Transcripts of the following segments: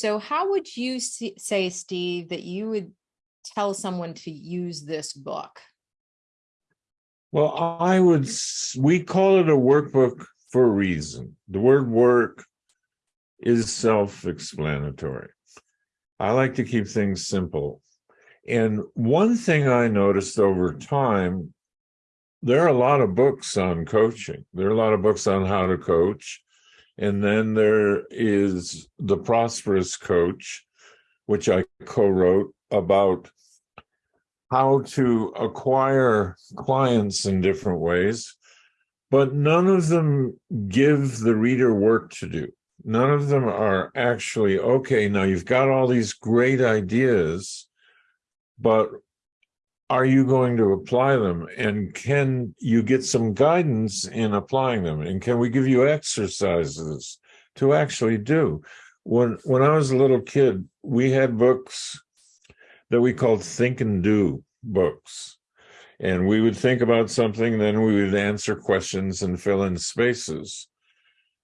So how would you see- say, Steve, that you would tell someone to use this book? Well, I would, mm-hmm. we call it a workbook for a reason. The word work is self-explanatory. I like to keep things simple. And one thing I noticed over time, there are a lot of books on coaching. There are a lot of books on how to coach. And then there is The Prosperous Coach, which I co-wrote about how to acquire clients in different ways, but none of them give the reader work to do. None of them are actually, okay, now you've got all these great ideas, but are you going to apply them? And can you get some guidance in applying them? And can we give you exercises to actually do? When, when I was a little kid, we had books that we called think and do books. And we would think about something, then we would answer questions and fill in spaces.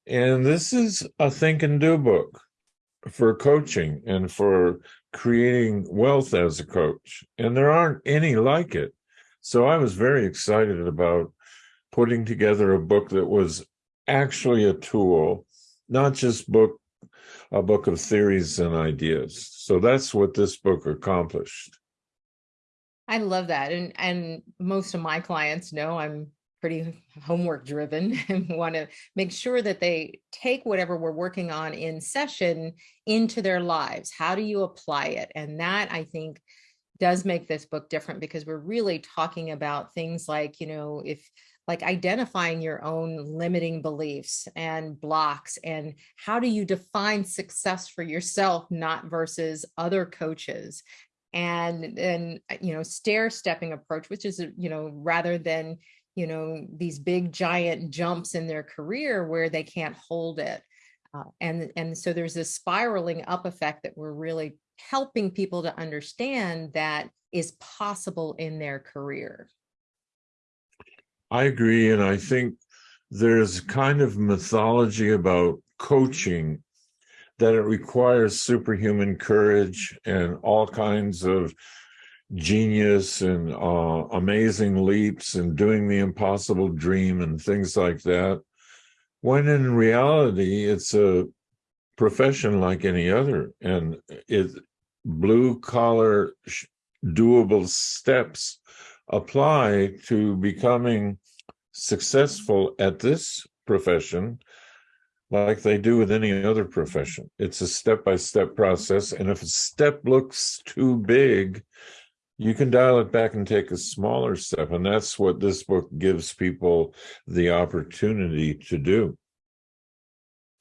And this is a think and do book for coaching and for creating wealth as a coach. And there aren't any like it. So I was very excited about putting together a book that was actually a tool, not just book a book of theories and ideas. So that's what this book accomplished. I love that. And, and most of my clients know I'm pretty homework driven and want to make sure that they take whatever we're working on in session into their lives. How do you apply it? And that I think does make this book different because we're really talking about things like, you know, if like identifying your own limiting beliefs and blocks and how do you define success for yourself, not versus other coaches and then you know stair stepping approach which is you know rather than you know these big giant jumps in their career where they can't hold it uh, and and so there's this spiraling up effect that we're really helping people to understand that is possible in their career I agree. And I think there's kind of mythology about coaching that it requires superhuman courage and all kinds of genius and uh, amazing leaps and doing the impossible dream and things like that. When in reality, it's a profession like any other, and it blue collar doable steps apply to becoming successful at this profession like they do with any other profession. It's a step-by-step process. And if a step looks too big, you can dial it back and take a smaller step. And that's what this book gives people the opportunity to do.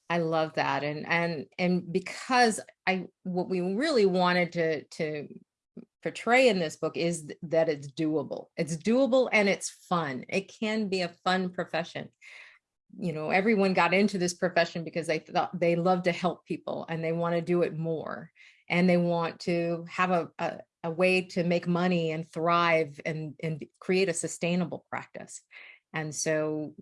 I love that. And and and because I what we really wanted to to portray in this book is that it's doable. It's doable and it's fun. It can be a fun profession. You know, everyone got into this profession because they thought they love to help people and they want to do it more and they want to have a, a, a way to make money and thrive and, and create a sustainable practice. And so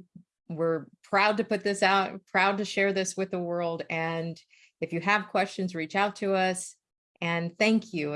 we're proud to put this out, proud to share this with the world. And if you have questions, reach out to us. And thank you.